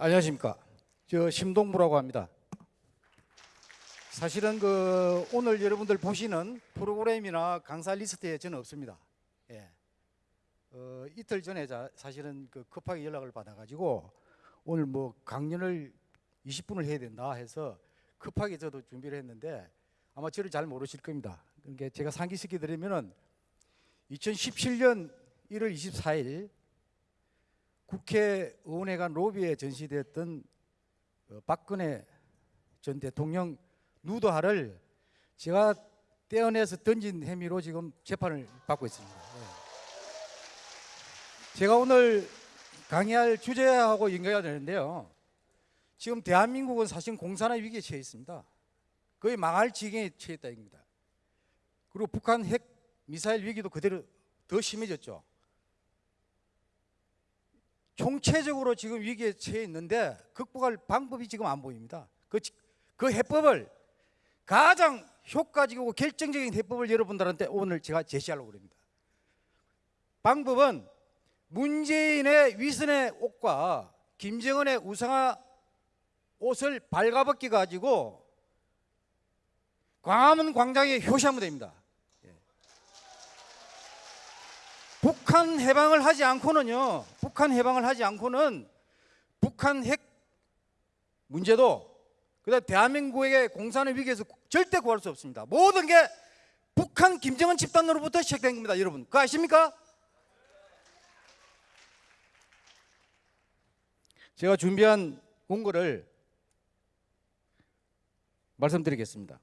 에, 안녕하십니까. 저 심동보라고 합니다. 사실은 그 오늘 여러분들 보시는 프로그램이나 강사 리스트에 저는 없습니다. 예. 어, 이틀 전에 자, 사실은 그 급하게 연락을 받아가지고 오늘 뭐 강연을 20분을 해야 된다 해서 급하게 저도 준비를 했는데 아마 저를 잘 모르실 겁니다. 그러니까 제가 상기시켜 드리면은 2017년 1월 24일 국회의원회관 로비에 전시됐던 어, 박근혜 전 대통령 누드화를 제가 떼어내서 던진 혐의로 지금 재판을 받고 있습니다. 예. 제가 오늘 강의할 주제하고 연결이 되는데요. 지금 대한민국은 사실 공산화 위기에 처해 있습니다. 거의 망할 지경에 처했다 입니다. 그리고 북한 핵 미사일 위기도 그대로 더 심해졌죠. 총체적으로 지금 위기에 처해 있는데 극복할 방법이 지금 안 보입니다. 그, 지- 그 해법을 가장 효과적이고 결정적인 해법을 여러분들한테 오늘 제가 제시하려고 합니다. 방법은 문재인의 위선의 옷과 김정은의 우상화 옷을 발가벗기 가지고 광화문 광장에 효시하면 됩니다. 예. 북한 해방을 하지 않고는요. 북한 해방을 하지 않고는 북한 핵 문제도 그다음 대한민국의 공산의 위기에서 절대 구할 수 없습니다. 모든 게 북한 김정은 집단으로부터 시작된 겁니다, 여러분. 그거 아십니까? 제가 준비한 원고를 말씀드리겠습니다.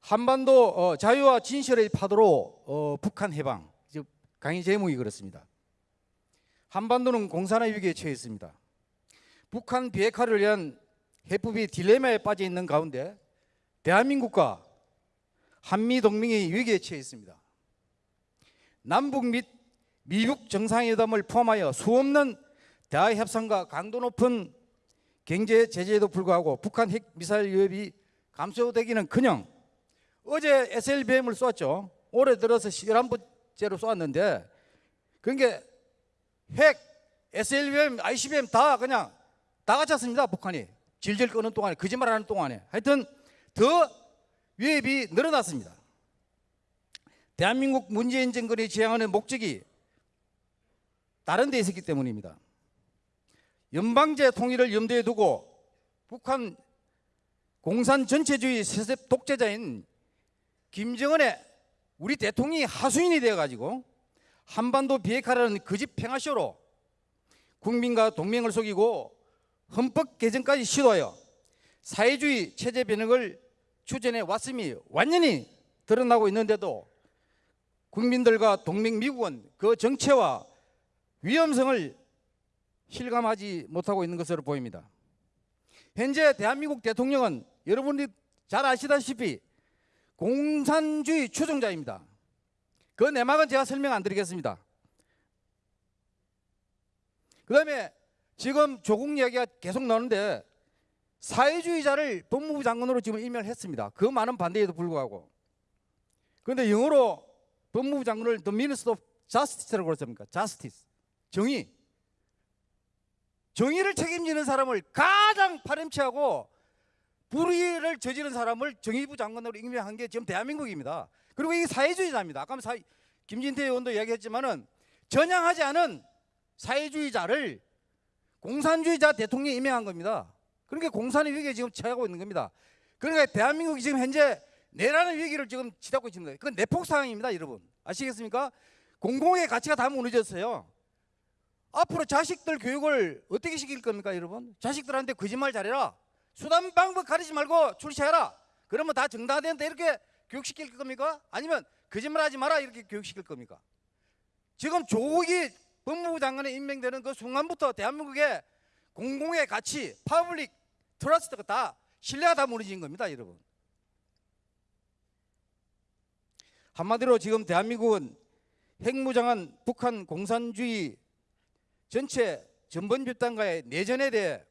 한반도 어, 자유와 진실의 파도로 어, 북한 해방. 강의 제목이 그렇습니다. 한반도는 공산화 위기에 처해 있습니다. 북한 비핵화를 위한 해법이 딜레마에 빠져 있는 가운데 대한민국과 한미 동맹이 위기에 처해 있습니다. 남북 및 미국 정상회담을 포함하여 수없는 대화 협상과 강도 높은 경제 제재에도 불구하고 북한 핵 미사일 위협이 감소되기는커녕 어제 SLBM을 쏘았죠. 올해 들어서 11번 째로 쏘았는데 그게 핵, SLBM, ICBM 다 그냥 다 갖췄습니다. 북한이 질질 끄는 동안에 거짓말하는 동안에 하여튼 더 위협이 늘어났습니다. 대한민국 문재인 정권이 지향하는 목적이 다른 데 있었기 때문입니다. 연방제 통일을 염두에 두고 북한 공산 전체주의 세습 독재자인 김정은의 우리 대통령이 하수인이 되어 가지고 한반도 비핵화라는 거짓 평화쇼로 국민과 동맹을 속이고 헌법 개정까지 시도하여 사회주의 체제 변혁을 추진해 왔음이 완전히 드러나고 있는데도 국민들과 동맹 미국은 그 정체와 위험성을 실감하지 못하고 있는 것으로 보입니다. 현재 대한민국 대통령은 여러분들이 잘 아시다시피 공산주의 추종자입니다. 그 내막은 제가 설명 안 드리겠습니다. 그 다음에 지금 조국 이야기가 계속 나오는데 사회주의자를 법무부 장관으로 지금 임명을 했습니다. 그 많은 반대에도 불구하고. 그런데 영어로 법무부 장관을 The Minister of Justice라고 그랬습니까? Justice. 정의. 정의를 책임지는 사람을 가장 파렴치하고 불의를 저지른 사람을 정의부 장관으로 임명한 게 지금 대한민국입니다. 그리고 이게 사회주의자입니다. 아까 사, 김진태 의원도 이야기했지만은 전향하지 않은 사회주의자를 공산주의자 대통령이 임명한 겁니다. 그러니까 공산의 위기에 지금 처하고 있는 겁니다. 그러니까 대한민국이 지금 현재 내라는 위기를 지금 치닫고 있습니다. 그건 내폭 상황입니다, 여러분. 아시겠습니까? 공공의 가치가 다 무너졌어요. 앞으로 자식들 교육을 어떻게 시킬 겁니까, 여러분? 자식들한테 거짓말 잘해라. 수단 방법 가리지 말고 출시해라. 그러면 다 정당화되는데 이렇게 교육시킬 겁니까? 아니면 거짓말하지 마라 이렇게 교육시킬 겁니까? 지금 조국이 법무부 장관에 임명되는 그 순간부터 대한민국의 공공의 가치, public trust가 다 신뢰가 다 무너진 겁니다, 여러분. 한마디로 지금 대한민국은 핵무장한 북한 공산주의 전체 전범 집단과의 내전에 대해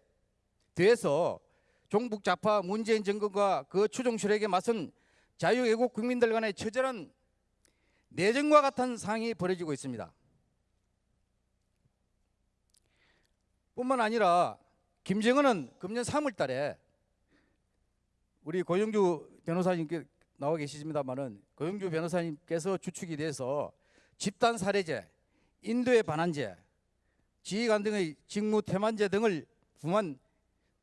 대해서 종북 좌파 문재인 정권과 그 추종 세력에 맞선 자유애국 국민들 간의 처절한 내전과 같은 상황이 벌어지고 있습니다. 뿐만 아니라 김정은은 금년 3월 달에 우리 고영주 변호사님께 나와 계시습니다만은 고영주 변호사님께서 주축이 돼서 집단 살해죄, 인도의 반환죄, 지휘관 등의 직무 태만죄 등을 부만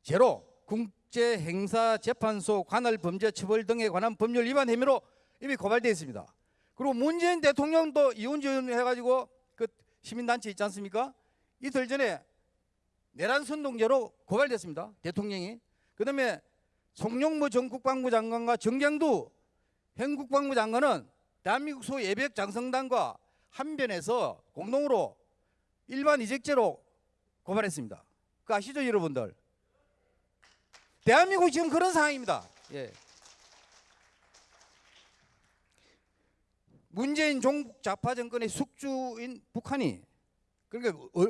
죄로 국제행사재판소 관할 범죄 처벌 등에 관한 법률 위반 혐의로 이미 고발되어 있습니다. 그리고 문재인 대통령도 이혼지원 해가지고 그 시민단체 있지 않습니까? 이틀 전에 내란 선동죄로 고발됐습니다. 대통령이. 그 다음에 송영무 전 국방부 장관과 정경두 현 국방부 장관은 대한민국 소 예백 장성단과 한변에서 공동으로 일반 이직죄로 고발했습니다. 그 아시죠, 여러분들? 대한민국 지금 그런 상황입니다. 예. 문재인 종북 좌파 정권의 숙주인 북한이 그러니까 어,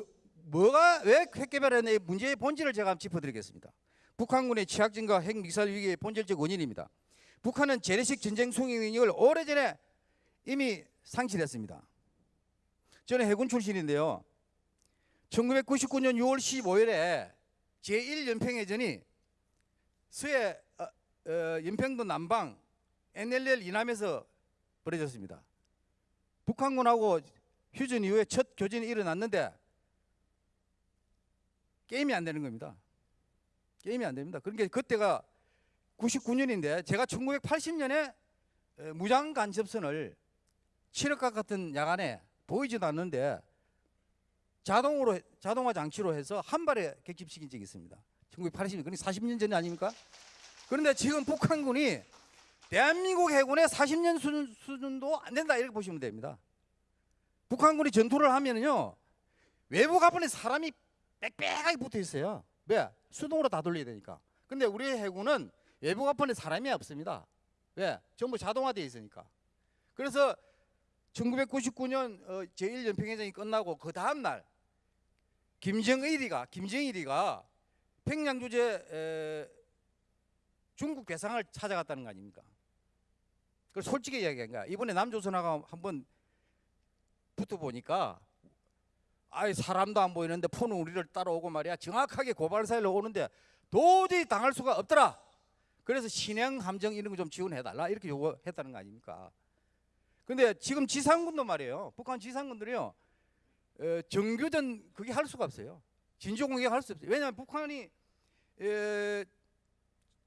뭐가 왜 핵개발했냐 문제의 본질을 제가 한번 짚어드리겠습니다. 북한군의 취약진과 핵 미사일 위기의 본질적 원인입니다. 북한은 재래식 전쟁 수행 능력을 오래전에 이미 상실했습니다. 저는 해군 출신인데요. 1999년 6월 15일에 제1연평해전이 서해 어, 어, 연평도 남방 NLL 이남에서 벌어졌습니다. 북한군하고 휴전 이후에 첫 교전이 일어났는데 게임이 안 되는 겁니다. 게임이 안 됩니다. 그러니까 그때가 99년인데 제가 1980년에 무장 간접선을 칠흑각 같은 야간에 보이지도 않는데 자동으로 자동화 장치로 해서 한 발에 객집시킨 적이 있습니다. 1980년 그러니까 40년 전이 아닙니까? 그런데 지금 북한군이 대한민국 해군의 40년 수준, 수준도 안 된다 이렇게 보시면 됩니다. 북한군이 전투를 하면은요 외부 가판에 사람이 빽빽하게 붙어 있어요. 왜? 수동으로 다 돌려야 되니까. 근데 우리 해군은 외부 가판에 사람이 없습니다. 왜? 전부 자동화되어 있으니까. 그래서 1999년 어, 제1연평해전이 끝나고 그 다음 날 김정일이가 김정일이가 평양 주재 에, 중국 괴상을 찾아갔다는 거 아닙니까? 그 솔직히 이야기한 거야. 이번에 남조선하고 한번 붙어 보니까 아이 사람도 안 보이는데 폰은 우리를 따라오고 말이야. 정확하게 고발 사일로 오는데 도저히 당할 수가 없더라. 그래서 신형 함정 이런 거 좀 지원해 달라 이렇게 요구했다는 거 아닙니까? 근데 지금 지상군도 말이에요. 북한 지상군들이요. 에, 정교전 그게 할 수가 없어요. 진주 공격 할 수 없어요. 왜냐하면 북한이 에,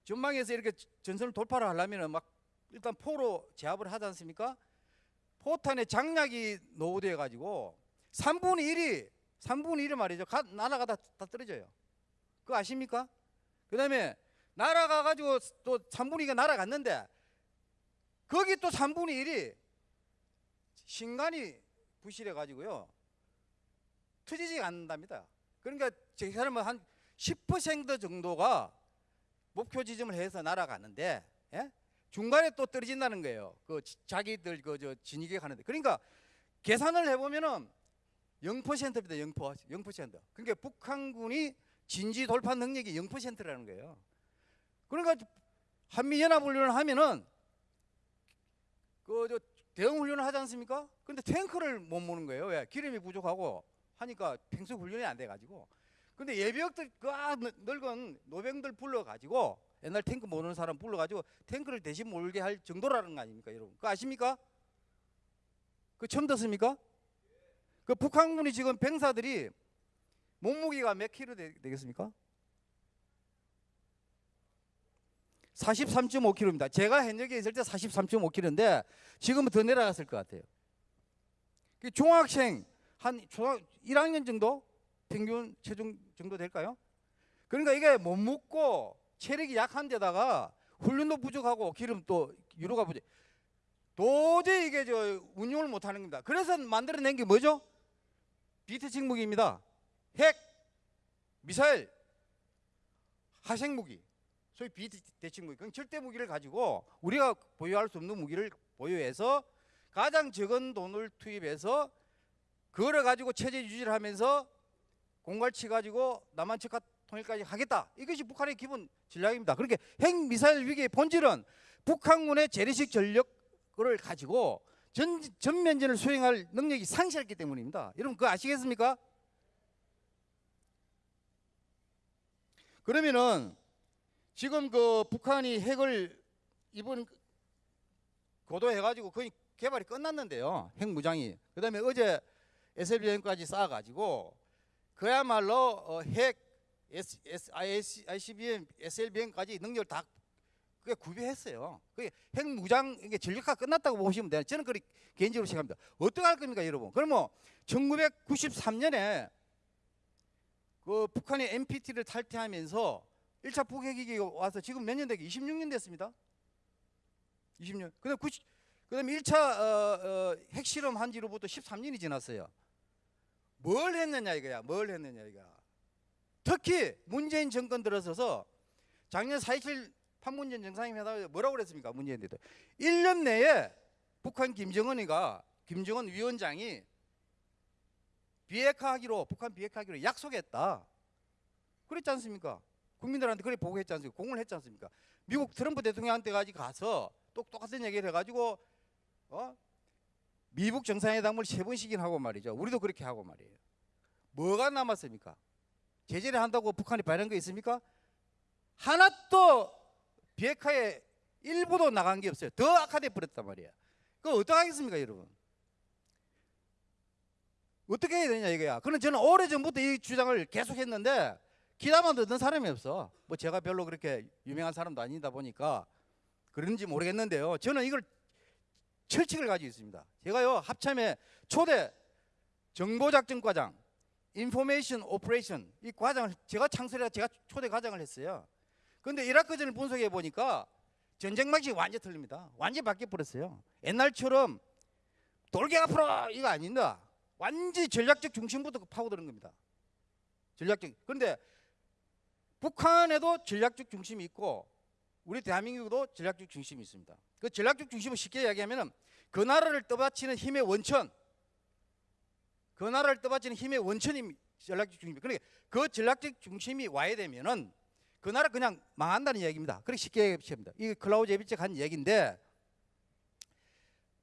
전방에서 이렇게 전선을 돌파를 하려면 막 일단 포로 제압을 하지 않습니까? 포탄에 장약이 노후되어 가지고 3분의 1이 3분의 1이 말이죠. 가, 날아가다 다 떨어져요. 그거 아십니까? 그 다음에 날아가 가지고 또 3분의 2가 날아갔는데 거기 또 3분의 1이 신간이 부실해 가지고요. 터지지 않는답니다. 그러니까 제 사람은 한 10% 정도가 목표 지점을 해서 날아가는데 예? 중간에 또 떨어진다는 거예요. 그 지- 자기들 그 저 진입에 가는데 그러니까 계산을 해보면은 0%입니다. 0%. 0%. 그러니까 북한군이 진지 돌파 능력이 0%라는 거예요. 그러니까 한미 연합 훈련을 하면은 그 저 대응 훈련을 하지 않습니까? 근데 탱크를 못 모는 거예요. 왜? 기름이 부족하고 하니까 평소 훈련이 안 돼 가지고. 근데 예비역들 그 아, 넓- 넓은 노병들 불러 가지고 옛날 탱크 모는 사람 불러 가지고 탱크를 대신 몰게 할 정도라는 거 아닙니까, 여러분? 그 아십니까? 그 처음 듣습니까? 그 북한군이 지금 병사들이 몸무게가 몇 킬로 되, 되겠습니까? 43.5kg입니다. 제가 현역에 있을 때 43.5kg인데 지금은 더 내려갔을 것 같아요. 그 중학생 한 초등 1학년 정도 평균 체중 정도 될까요? 그러니까 이게 못 먹고 체력이 약한 데다가 훈련도 부족하고 기름 또 유로가 부족. 도저히 이게 저 운용을 못 하는 겁니다. 그래서 만들어낸 게 뭐죠? 비트식 무기입니다. 핵, 미사일, 화생 무기. 소위 비대칭 무기. 그건 절대 무기를 가지고 우리가 보유할 수 없는 무기를 보유해서 가장 적은 돈을 투입해서 그거를 가지고 체제 유지를 하면서 공갈치 가지고 남한 측과 통일까지 하겠다. 이것이 북한의 기본 전략입니다. 그렇게 핵 미사일 위기의 본질은 북한군의 재래식 전력을 가지고 전, 전면전을 수행할 능력이 상실했기 때문입니다. 여러분 그거 아시겠습니까? 그러면은 지금 그 북한이 핵을 이번 고도해가지고 거의 개발이 끝났는데요. 핵 무장이. 그 다음에 어제 SLBM까지 쌓아가지고 그야말로 어, 핵 S, S, ICBM, SLBM까지 능력을 다 그게 구비했어요. 그게 핵 무장 이게 전력화 끝났다고 보시면 돼요. 저는 그렇게 개인적으로 생각합니다. 어떻게 할 겁니까, 여러분? 그러면 1993년에 그 북한의 NPT를 탈퇴하면서 1차 북핵이 와서 지금 몇년 되게 26년 됐습니다. 20년. 그다음 90 그다음에 1차 어, 어, 핵실험 한 지로부터 13년이 지났어요. 뭘 했느냐 이거야. 뭘 했느냐 이거. 특히 문재인 정권 들어서서 작년 4.27 판문점 정상회담에 뭐라고 그랬습니까? 문재인 대통령. 1년 내에 북한 김정은이가 김정은 위원장이 비핵화하기로 북한 비핵화하기로 약속했다. 그랬지 않습니까? 국민들한테 그래 보고했지 않습니까? 공을 했지 않습니까? 미국 트럼프 대통령한테까지 가서 똑 똑같은 얘기를 해가지고 어? 미국 정상회담을 세 번씩이나 하고 말이죠. 우리도 그렇게 하고 말이에요. 뭐가 남았습니까? 제재를 한다고 북한이 바른 거 있습니까? 하나도 비핵화에 일부도 나간 게 없어요. 더 악화돼 버렸단 말이에요. 그거 어떡하겠습니까, 여러분? 어떻게 해야 되냐 이거야. 그는 저는 오래 전부터 이 주장을 계속했는데 기다만 듣는 사람이 없어. 뭐 제가 별로 그렇게 유명한 사람도 아니다 보니까 그런지 모르겠는데요. 저는 이걸 철칙을 가지고 있습니다. 제가요 합참에 초대 정보작전과장, information operation 이 과장을 제가 창설해 제가 초대 과장을 했어요. 근데 이라크전을 분석해 보니까 전쟁 방식이 완전 히 틀립니다. 완전 히 바뀌어 버렸어요. 옛날처럼 돌격 앞으로 이거 아닌다. 완전히 전략적 중심부터 파고드는 겁니다. 전략적. 그런데 북한에도 전략적 중심이 있고 우리 대한민국도 전략적 중심이 있습니다. 그 전략적 중심을 쉽게 이야기하면은 그 나라를 떠받치는 힘의 원천, 그 나라를 떠받치는 힘의 원천이 전략적 중심입니다. 그러니까 그 전략적 중심이 와야 되면은 그 나라 그냥 망한다는 이야기입니다. 그렇게 쉽게 얘기합니다. 이 클라우제비치가 한 얘기인데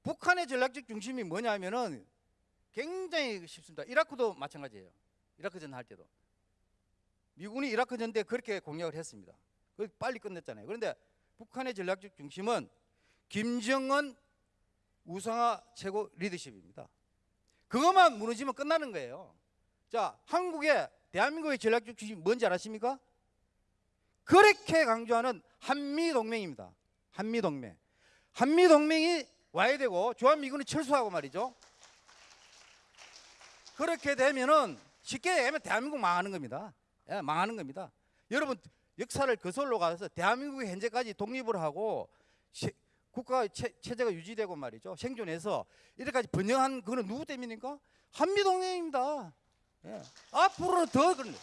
북한의 전략적 중심이 뭐냐면은 굉장히 쉽습니다. 이라크도 마찬가지예요. 이라크전 할 때도 미군이 이라크전 때 그렇게 공략을 했습니다. 그 빨리 끝냈잖아요. 그런데 북한의 전략적 중심은 김정은 우상화 최고 리더십입니다. 그것만 무너지면 끝나는 거예요. 자, 한국의 대한민국의 전략적 중심이 뭔지 아십니까? 그렇게 강조하는 한미 동맹입니다. 한미 동맹. 한미 동맹이 와야 되고 주한미군이 철수하고 말이죠. 그렇게 되면은 쉽게 얘기하면 대한민국 망하는 겁니다. 예, 망하는 겁니다. 여러분 역사를 거슬러 가서 대한민국이 현재까지 독립을 하고 시, 국가 체, 체제가 유지되고 말이죠. 생존해서 이렇게까지 번영한 그는 누구 때문입니까? 한미 동맹입니다. 예. 앞으로 더 그런.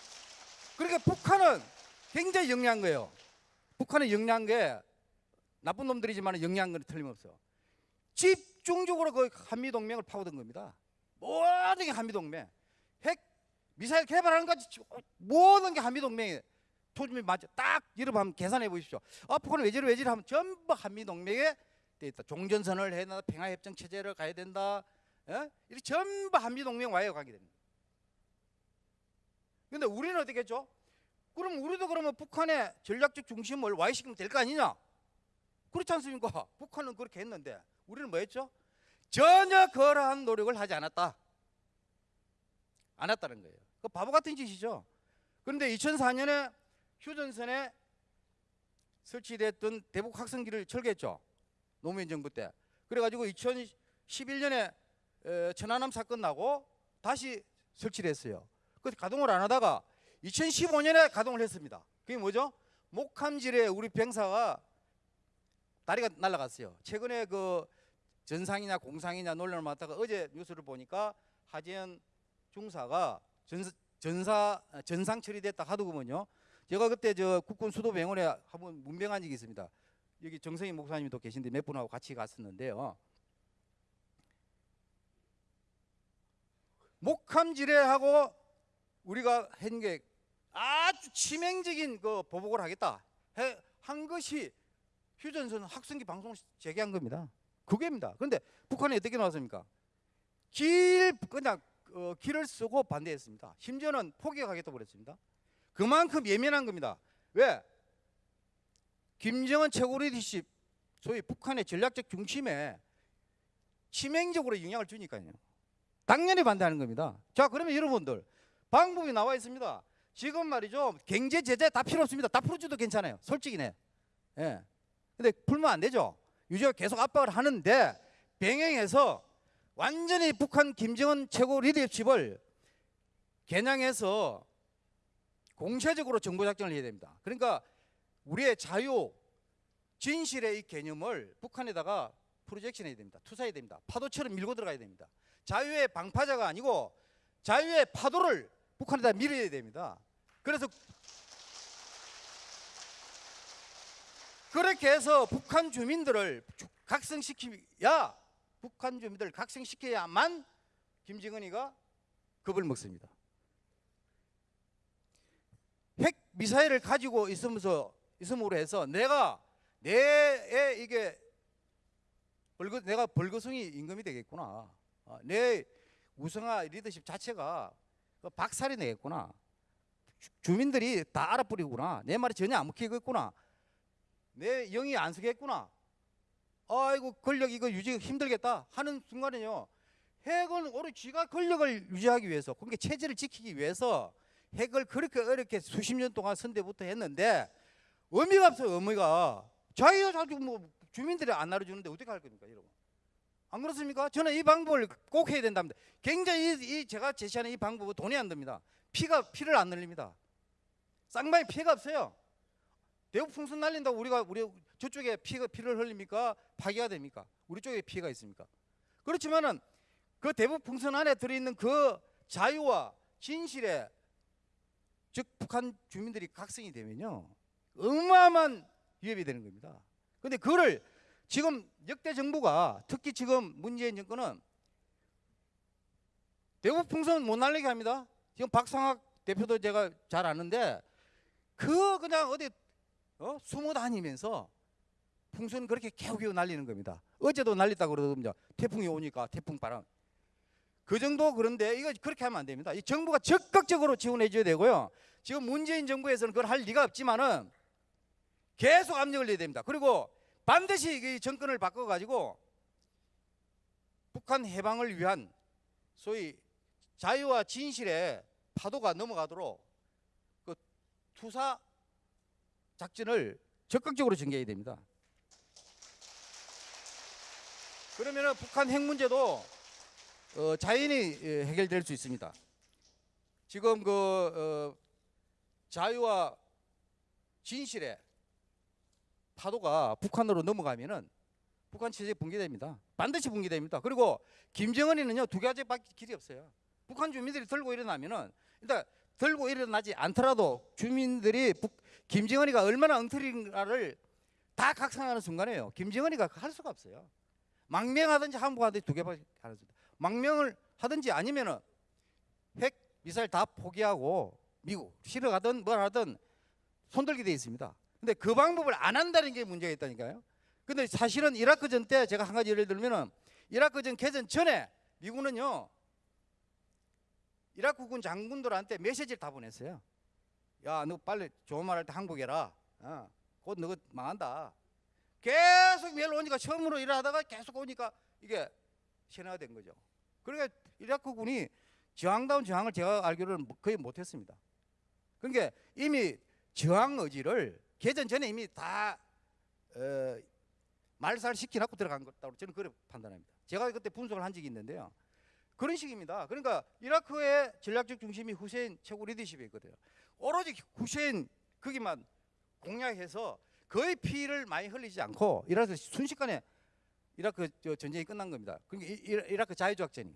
그러니까 북한은 굉장히 영리한 거예요. 북한은 영리한 게 나쁜 놈들이지만 영리한 건 틀림없어. 집중적으로 그 한미 동맹을 파고든 겁니다. 모든 게 한미 동맹. 핵 미사일 개발하는 것까지 모든 게 한미 동맹에 초점이 맞죠. 딱 여러분 한번 계산해 보십시오. 아, 북한은 외지로 외지로 하면 전부 한미 동맹에 돼 있다. 종전선을 해야 된다. 평화협정 체제를 가야 된다. 예? 이렇게 전부 한미 동맹 와야 가게 됩니다. 근데 우리는 어떻게 했죠? 그럼 우리도 그러면 북한의 전략적 중심을 와해시키면 될 거 아니냐? 그렇지 않습니까? 북한은 그렇게 했는데 우리는 뭐 했죠? 전혀 그러한 노력을 하지 않았다. 안 했다는 거예요. 그 바보 같은 짓이죠. 그런데 2004년에 휴전선에 설치됐던 대북 확성기를 철거했죠. 노무현 정부 때. 그래가지고 2011년에 천안함 사건 나고 다시 설치를 했어요. 그 가동을 안 하다가 2015년에 가동을 했습니다. 그게 뭐죠? 목함질에 우리 병사가 다리가 날아갔어요. 최근에 그 전상이냐 공상이냐 논란을 맡다가 어제 뉴스를 보니까 하재현 중사가 전, 전사 전상 처리됐다 하더구먼요. 제가 그때 저 국군 수도병원에 한번 문병한 적이 있습니다. 여기 정성희 목사님도 계신데 몇 분하고 같이 갔었는데요. 목함지뢰하고 우리가 한 게 아주 치명적인 그 보복을 하겠다 해, 한 것이 휴전선 학생기 방송을 재개한 겁니다. 그게입니다. 그런데 북한이 어떻게 나왔습니까? 길 그냥 어, 길을 쓰고 반대했습니다. 심지어는 포기하겠다고 그랬습니다. 그만큼 예민한 겁니다. 왜? 김정은 최고 리더십 소위 북한의 전략적 중심에 치명적으로 영향을 주니까요. 당연히 반대하는 겁니다. 자, 그러면 여러분들 방법이 나와 있습니다. 지금 말이죠. 경제 제재 다 필요 없습니다. 다 풀어줘도 괜찮아요. 솔직히네. 예. 근데 풀면 안 되죠. 유지가 계속 압박을 하는데 병행해서 완전히 북한 김정은 최고 리더십을 겨냥해서 공세적으로 정보 작전을 해야 됩니다. 그러니까 우리의 자유, 진실의 이 개념을 북한에다가 프로젝션 해야 됩니다. 투사해야 됩니다. 파도처럼 밀고 들어가야 됩니다. 자유의 방파자가 아니고 자유의 파도를 북한에다 밀어야 됩니다. 그래서 그렇게 해서 북한 주민들을 주- 각성시키야 북한 주민들을 각성시켜야만 김정은이가 겁을 먹습니다. 핵 미사일을 가지고 있으면서 있음으로 해서 내가 내의 이게 벌거 내가 벌거숭이 임금이 되겠구나. 아, 내 우성화 리더십 자체가 그 박살이 내겠구나. 주- 주민들이 다 알아버리구나. 내 말이 전혀 안 먹히겠구나. 내 영이 안 서겠구나. 아이고 권력 이거 유지 힘들겠다 하는 순간에요. 핵은 오히려 쥐가 권력을 유지하기 위해서, 그러니까 체제를 지키기 위해서 핵을 그렇게 어렵게 수십 년 동안 선대부터 했는데 의미가 없어요. 의미가 자기가 자꾸 뭐 주민들이 안 나눠주는데 어떻게 할 겁니까, 여러분? 안 그렇습니까? 저는 이 방법을 꼭 해야 된답니다. 굉장히 이, 이 제가 제시하는 이 방법은 돈이 안 듭니다. 피가 피를 안 늘립니다. 쌍방에 피해가 없어요. 대북 풍선 날린다고 우리가 우리 저쪽에 피가 피를 흘립니까? 파괴가 됩니까? 우리 쪽에 피해가 있습니까? 그렇지만은 그 대북 풍선 안에 들어있는 그 자유와 진실의 즉 북한 주민들이 각성이 되면요 어마어마한 위협이 되는 겁니다. 근데 그거를 지금 역대 정부가 특히 지금 문재인 정권은 대북 풍선 못 날리게 합니다. 지금 박상학 대표도 제가 잘 아는데 그 그냥 어디 어? 숨어 다니면서 풍선 그렇게 개우개우 날리는 겁니다. 어제도 날렸다 그러더군요. 태풍이 오니까 태풍 바람. 그 정도 그런데 이거 그렇게 하면 안 됩니다. 이 정부가 적극적으로 지원해 줘야 되고요. 지금 문재인 정부에서는 그걸 할 리가 없지만은 계속 압력을 내야 됩니다. 그리고 반드시 이 정권을 바꿔 가지고 북한 해방을 위한 소위 자유와 진실의 파도가 넘어가도록 그 투사 작전을 적극적으로 전개해야 됩니다. 그러면은 북한 핵 문제도 어, 자연히 예, 해결될 수 있습니다. 지금 그 어, 자유와 진실의 파도가 북한으로 넘어가면은 북한 체제 붕괴됩니다. 반드시 붕괴됩니다. 그리고 김정은이는요 두 가지밖에 길이 없어요. 북한 주민들이 들고 일어나면은 일단 들고 일어나지 않더라도 주민들이 북, 김정은이가 얼마나 엉터리인가를 다 각성하는 순간에요. 김정은이가 할 수가 없어요. 망명하든지 항복하든지 두 개밖에 안 합니다. 망명을 하든지 아니면은 핵 미사일 다 포기하고 미국 실어가든 뭘 하든 손들게 돼 있습니다. 근데 그 방법을 안 한다는 게 문제가 있다니까요. 근데 사실은 이라크 전 때 제가 한 가지 예를 들면은 이라크 전 개전 전에 미국은요 이라크군 장군들한테 메시지를 다 보냈어요. 야, 너 빨리 좋은 말 할 때 항복해라. 어, 곧 너가 망한다. 계속 매일 오니까 처음으로 일하다가 계속 오니까 이게 신화가 된 거죠. 그러니까 이라크군이 저항다운 저항을 제가 알기로는 뭐 거의 못했습니다. 그러니까 이미 저항 의지를 개전 전에 이미 다 어, 말살 시켜놓고 들어간 것다고 저는 그렇게 판단합니다. 제가 그때 분석을 한 적이 있는데요. 그런 식입니다. 그러니까 이라크의 전략적 중심이 후세인 최고 리더십이 있거든요. 오로지 후세인 거기만 공략해서 거의 피를 많이 흘리지 않고 이라크 순식간에 이라크 저 전쟁이 끝난 겁니다. 그러니까 이라크 자유조약전이.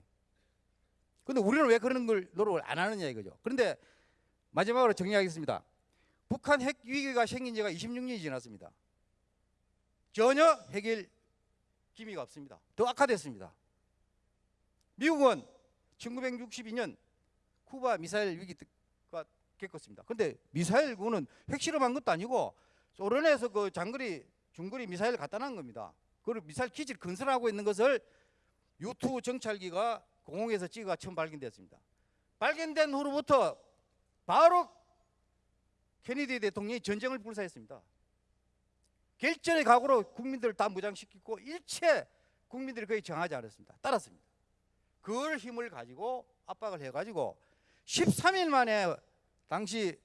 근데 우리는 왜 그런 걸 노력을 안 하느냐 이거죠. 그런데 마지막으로 정리하겠습니다. 북한 핵 위기가 생긴 지가 26년이 지났습니다. 전혀 해결 기미가 없습니다. 더 악화됐습니다. 미국은 1962년 쿠바 미사일 위기가 겪었습니다. 근데 미사일군은 핵실험한 것도 아니고 소련에서 그 장거리 중거리 미사일 갖다 놓은 겁니다. 그리고 미사일 기지를 건설하고 있는 것을 U2 정찰기가 공항에서 찍어가 처음 발견됐습니다. 발견된 후로부터 바로 케네디 대통령이 전쟁을 불사했습니다. 결전의 각오로 국민들을 다 무장시키고 일체 국민들이 거의 정하지 않았습니다. 따랐습니다. 그걸 힘을 가지고 압박을 해가지고 13일 만에 당시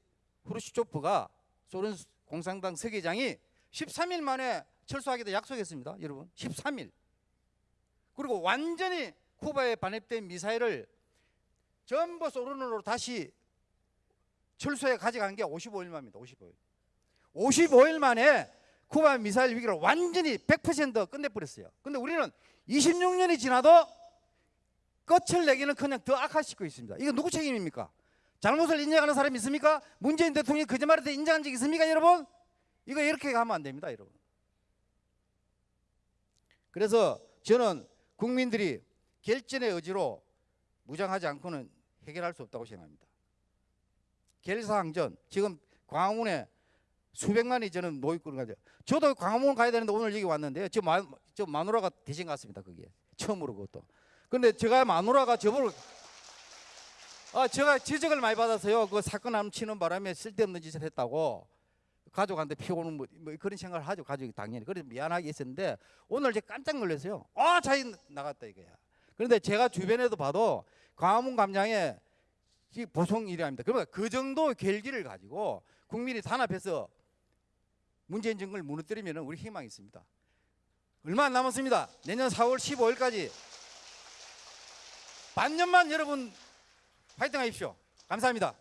후르시초프가 소련 공산당 서기장이 13일 만에 철수하기도 약속했습니다. 여러분 13일. 그리고 완전히 쿠바에 반입된 미사일을 전부 소련으로 다시 철수해 가져간 게 55일 만입니다. 55일. 55일 만에 쿠바 미사일 위기를 완전히 100% 끝내버렸어요. 근데 우리는 26년이 지나도 끝을 내기는 그냥 더 악화시키고 있습니다. 이거 누구 책임입니까? 잘못을 인정하는 사람이 있습니까? 문재인 대통령이 거짓말에 대해 인정한 적 있습니까, 여러분? 이거 이렇게 가면 안 됩니다, 여러분. 그래서 저는 국민들이 결전의 의지로 무장하지 않고는 해결할 수 없다고 생각합니다. 결사항전 지금 광화문에 수백만이 저는 모이고 가죠. 저도 광화문 가야 되는데 오늘 여기 왔는데요. 저, 마, 저 마누라가 대신 갔습니다. 거기에 처음으로 그것도. 근데 제가 마누라가 저보고 아 제가 지적을 많이 받아서요. 그 사건 암치는 바람에 쓸데없는 짓을 했다고 가족한테 피우는 뭐, 뭐 그런 생각을 하죠. 가족이 당연히 그래서 미안하게 있었는데 오늘 제가 깜짝 놀랐어요. 아 자기 나갔다 이거야. 그런데 제가 주변에도 봐도 광화문 광장에 이 보통 일이랍니다. 그러면 그 정도 결기를 가지고 국민이 단합해서 문재인 정권을 무너뜨리면 우리 희망이 있습니다. 얼마 안 남았습니다. 내년 4월 15일까지 반년만 여러분 파이팅 하십시오. 감사합니다.